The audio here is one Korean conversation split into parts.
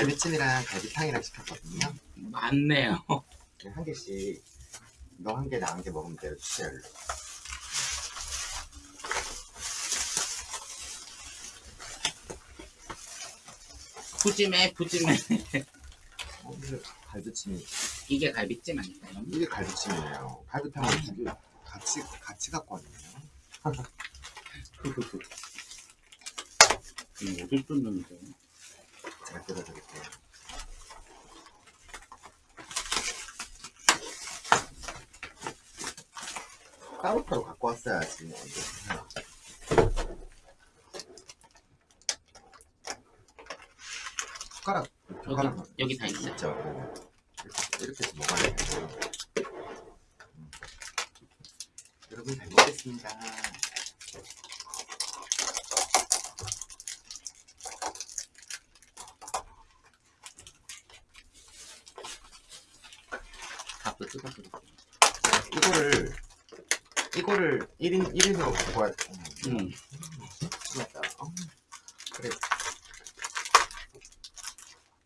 갈비찜이랑 갈비탕이랑 시켰거든요. 많네요. 한 개씩 너 한 개 나 한 개 먹으면 돼요. 쉐를. 푸짐해 푸짐해. 어, 이게 갈비찜이 이게 갈비찜 아닐까요? 이게 갈비찜이에요. 갈비탕은 두개 같이 같이 갖고 왔네요. 음, 어딜 뜯는데? 제가 뜯어드릴게요. 따로따로 갖고 왔어야지. 숟가락, 숟가락 여기 여기 다. 있죠. 이렇게, 이렇게 해서 먹어야 돼요. 음. 여러분 잘 먹겠습니다. 밥도 뜯어드릴게요. 이거를 이거를 1인 1인으로 갖고 와야 돼. 음, 맞다. 어, 그래.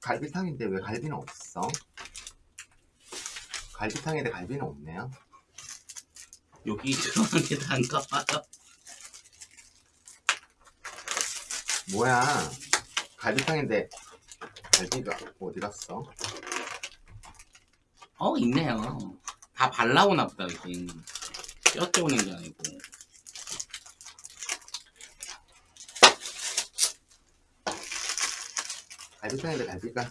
갈비탕인데 왜 갈비는 없어? 갈비탕인데 갈비는 없네요. 여기 들어가는 게 다인가 봐요. 뭐야? 갈비탕인데 갈비가 어디 갔어? 어 있네요. 다 발라오나 보다 여기. 뼈 쪼는 게 아니고. 갈비탕인데 갈비가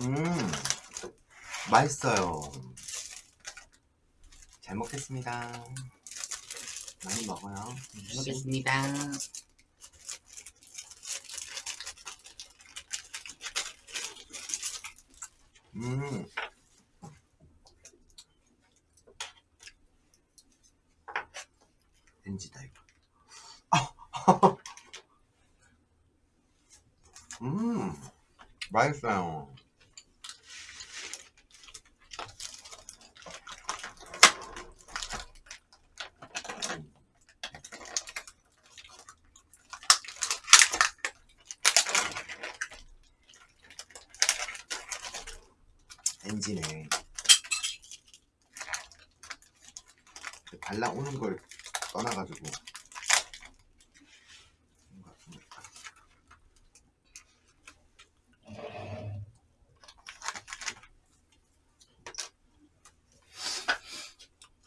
음 맛있어요. 잘 먹겠습니다. 많이 먹어요. 잘 먹겠습니다. 음. 렌지다 이거. 아. 음. 맛있어요. 엔진에 발라오는 걸 떠나가지고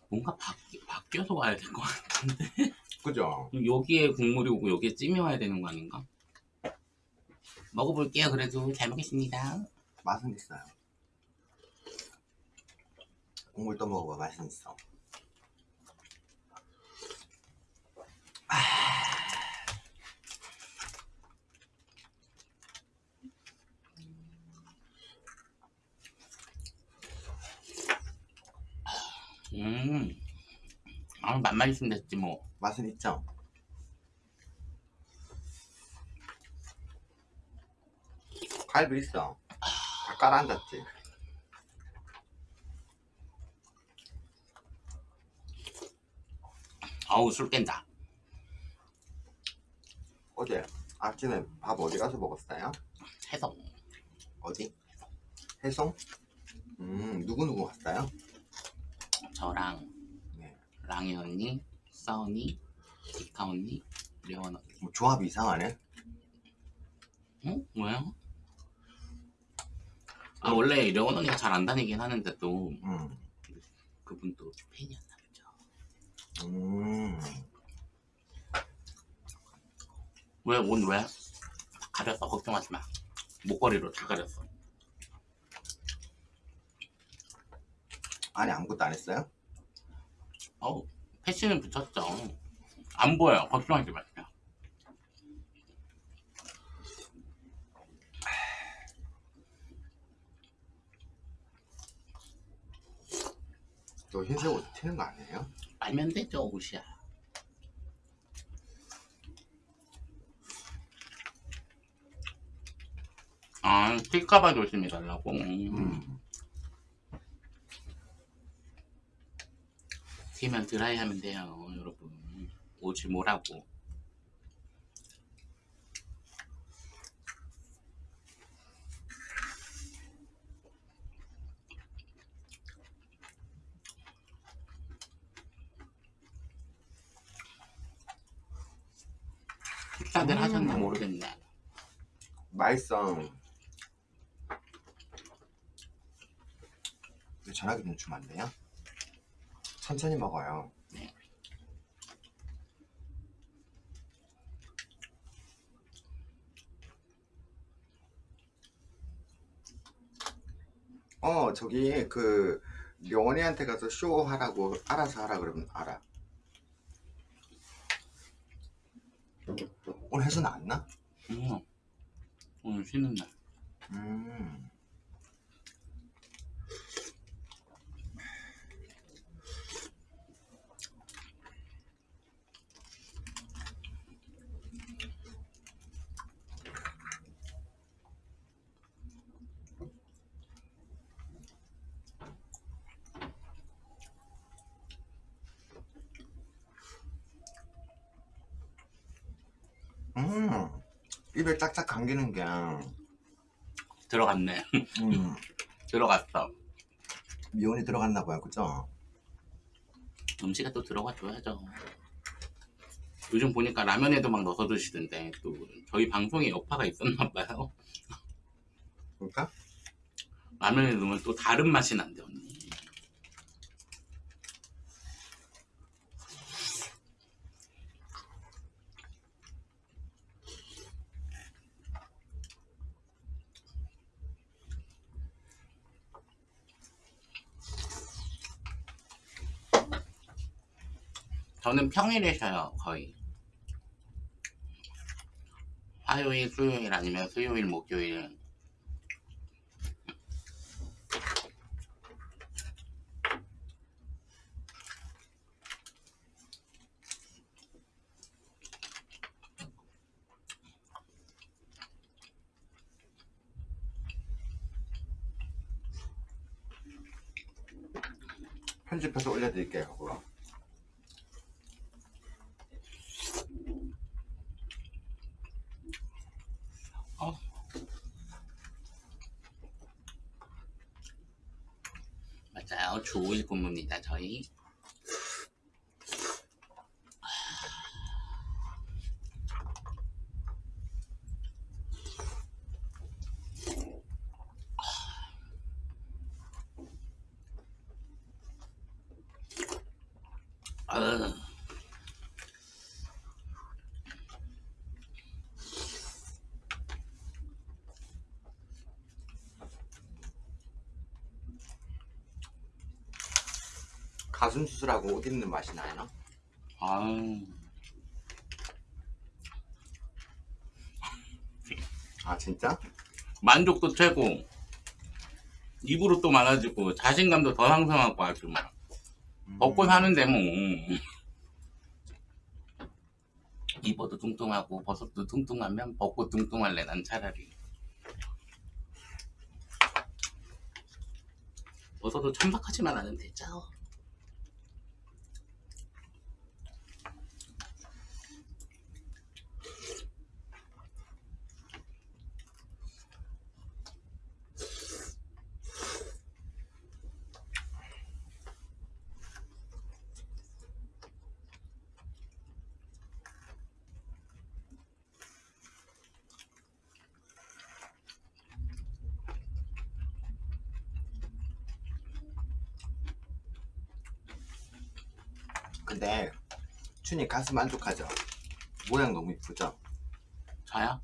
뭔가 바뀌, 바뀌어서 와야 될 것 같은데. 그죠? 여기에 국물이 오고 여기에 찜이 와야 되는 거 아닌가? 먹어볼게요. 그래도 잘 먹겠습니다. 맛은 있어요. 국물 떠 먹어봐 맛은 있어. 음, 아 맛만 있으면 됐지 뭐. 맛은 있죠? 갈비 있어. 다 깔아앉았지. 아우 술 깬다. 어제 아침에 밥 어디 가서 먹었어요? 해성. 어디? 해송? 음 누구 누구 왔어요? 저랑 네. 랑이 언니, 싸언니, 디카 언니, 려원 언니. 뭐 조합이 이상하네. 어? 뭐야? 아 원래 려원 언니가 잘 안 다니긴 하는데 또 음. 그분 또 팬이었나 보죠. 음. 왜 옷 왜? 가렸어 걱정하지 마. 목걸이로 다 가렸어. 안에 아무것도 안 했어요? 어우 패션은 붙였죠. 안 보여 걱정하지 마세요. 너 흰색 옷 튀는 거 아니에요? 알면 되죠 옷이야. 아 튈까봐 조심해 달라고. 음. 익히면 드라이 하면 돼요 여러분 오지 뭐라고 식사들 음. 하셨나 모르겠네 맛있어 전화기 좀 주면 안 돼요? 천천히 먹어요. 네. 어 저기 그 명원이한테 가서 쇼 하라고 알아서 하라 그러면 알아. 오늘 해서 나왔나? 음. 오늘 쉬는 날. 음. 음, 입에 짝짝 감기는 게, 들어갔네. 음, 들어갔어. 미온이 들어갔나 봐요, 그죠? 음식에 또 들어가 줘야죠. 요즘 보니까 라면에도 막 넣어서 드시던데 또 저희 방송에 여파가 있었나 봐요. 그러니까 라면에 넣으면 또 다른 맛이 난대 언니. 저는 평일에 쉬어요 거의. 화요일, 수요일 아니면 수요일, 목요일 편집해서 올려드릴게요, 그거. 맞아요. 주 5일 저희. 아, 가슴 수술하고 옷 입는 맛이 나요? 아유, 아, 진짜? 만족도 최고. 입으로 또 많아지고 자신감도 더 상승하고 아주 막 음. 먹고 사는데 뭐 입어도 뚱뚱하고 버섯도 뚱뚱하면 벗고 뚱뚱할래 난 차라리 벗어도 천박하지만 않으면 되죠 근데 춘이 가슴 만족하죠? 모양 너무 이쁘죠? 저요?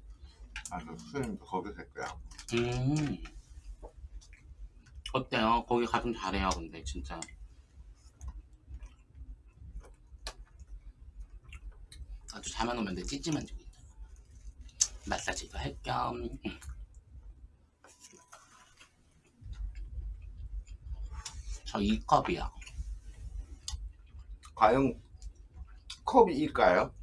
아, 그 수현이도 거기서 했고요. 음 어때요? 거기 가좀 잘해요 근데 진짜 아주 잘만 오면 돼 찌찌만 지고 있잖아 마사지도 할겸 저이 컵이요 과연 컵이 일까요?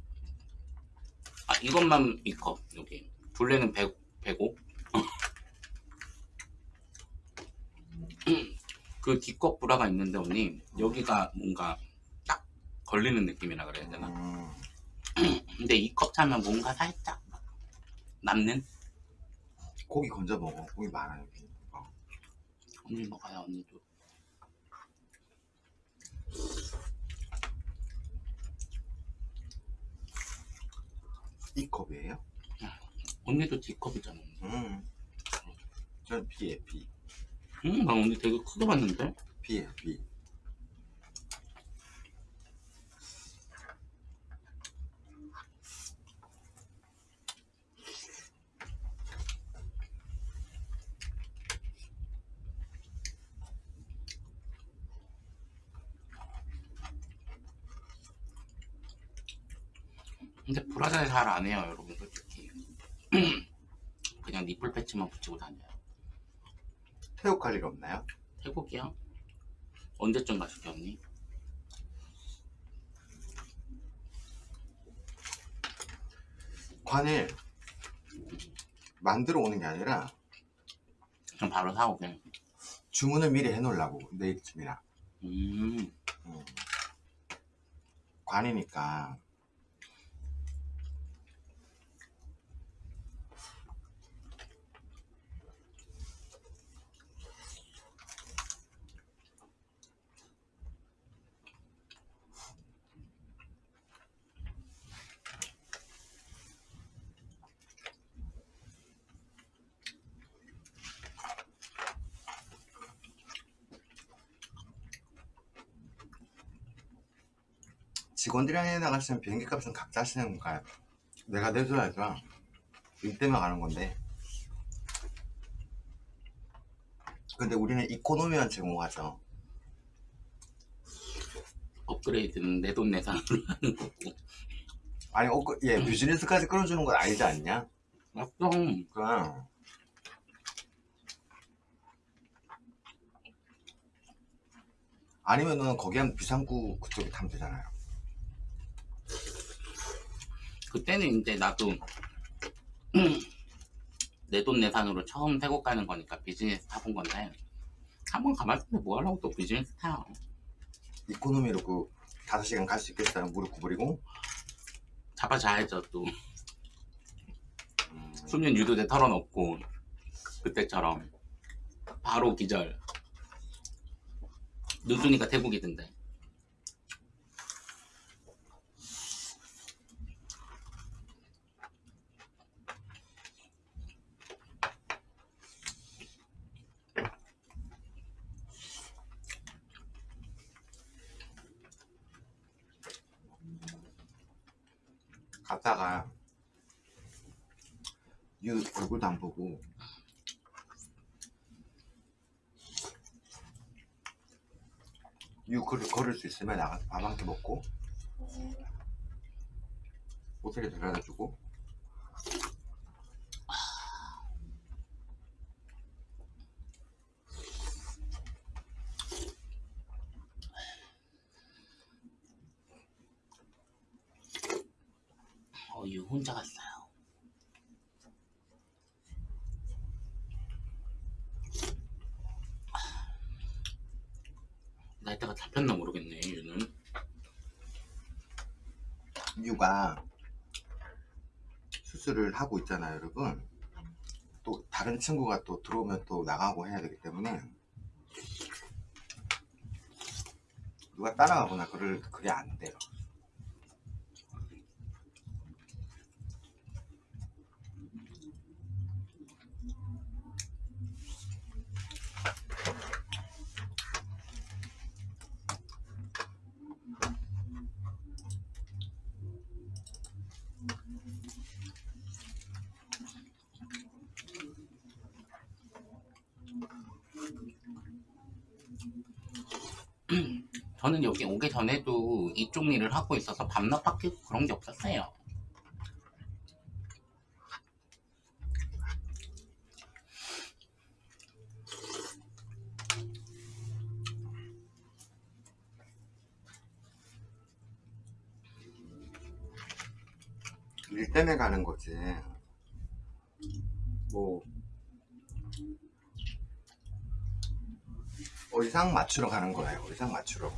아 이것만 이컵 여기 둘레는 100, 105 그 뒷컵 브라가 있는데 언니 여기가 뭔가 딱 걸리는 느낌이라 그래야 되나 음, 근데 이 컵 차면 뭔가 살짝 남는 고기 건져 먹어. 고기 많아, 여기. 어. 언니 먹어요 언니도 이 컵이에요? 언니도 D컵이잖아. 음. 저는 B에 B. 응, 나 언니 되게 크게 봤는데? B에 B. 근데 브라자에 잘안 해요, 여러분, 솔직히. 그냥 니플 패치만 붙이고 다녀요. 태국 갈 일 없나요? 태국이요? 언제쯤 가실게, 언니? 관을 만들어 오는 게 아니라 그럼 바로 사오게. 주문을 미리 해놓으려고 내일쯤이라. 음, 음. 관이니까 직원들이랑 해 나가시면 비행기 값은 각자 하시는 건가요? 내가 내줘야죠. 일 때문에 가는 건데. 근데 우리는 이코노미만 제공하죠. 업그레이드는 내 돈 내산으로 하는 거고. 아니, 어, 그- 예, 비즈니스까지 끌어주는 건 아니지 않냐? 맞어. 그럼. 아니면은 거기 한 비상구 그쪽에 타면 되잖아요. 그때는 이제 나도 내 돈 내산으로 처음 태국 가는 거니까 비즈니스 타본 건데 한번 가봤을 때뭐 하려고 또 비즈니스 타요 이코노미로 그 5시간 갈 수 있겠어요. 무릎 구부리고. 잡아 자야죠 또. 음, 수면 유도제 털어놓고 그때처럼 바로 기절. 늦으니까 태국이던데 갔다가 유 얼굴도 안 보고 유 걸, 걸을 수 있으면 나가서 밥 한 끼 먹고 호텔에 데려다 주고. 어유 혼자 갔어요 나이대가 잡혔나 모르겠네 유는 유가 수술을 하고 있잖아요 여러분. 또 다른 친구가 또 들어오면 또 나가고 해야 되기 때문에 누가 따라가거나 그럴 그게 안 돼요 저는 여기 오기 전에도 이쪽 일을 하고 있어서 밤낮 바뀌고 그런 게 없었어요. 일 때문에 가는 거지 뭐 의상 맞추러 가는 거예요. 의상 맞추러.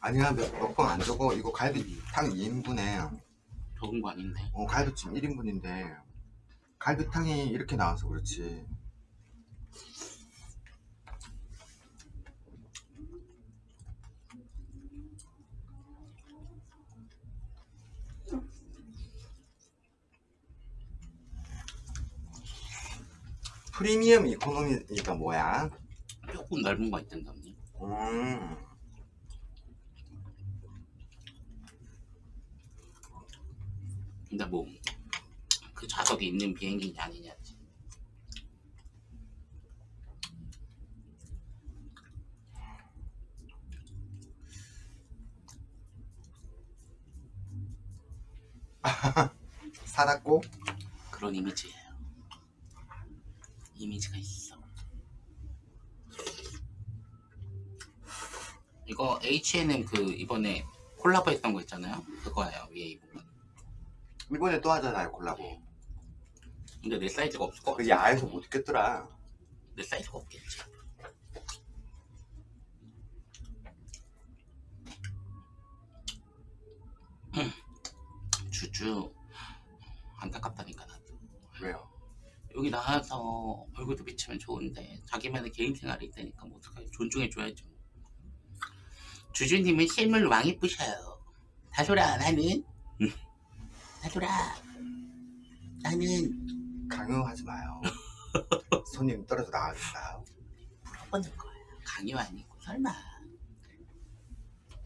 아니야 몇번 안 적어. 이거 갈비 탕 2인분에. 적은 거 아닌데. 어 갈비찜 1인분인데. 갈비탕이 이렇게 나와서 그렇지 프리미엄 이코노미가 뭐야? 조금 넓은 거 있던데 언니 음. 근데 뭐 그 좌석이 있는 비행기냐 아니냐지 사닫고 그런 이미지예요 이미지가 있어. 이거 H&M 그 이번에 콜라보 했던 거 있잖아요. 그거예요 위에 이 부분. 이번에 또 하잖아요 콜라보. 근데 내 사이즈가 없을 것그 같아. 야에서 못 입겠더라. 내 사이즈가 없겠지. 음, 주주 안타깝다니까 나도. 왜요? 여기 나와서 얼굴도 비치면 좋은데 자기만의 개인 생활이 있다니까 뭐 어떡해 존중해줘야죠. 주주님은 실물 왕 이쁘셔요. 다솔아 나는. 음, 다솔아 나는. 강요하지 마요. 손님 떨어져 나가겠어요 물어보는 거야 강요 아니고 설마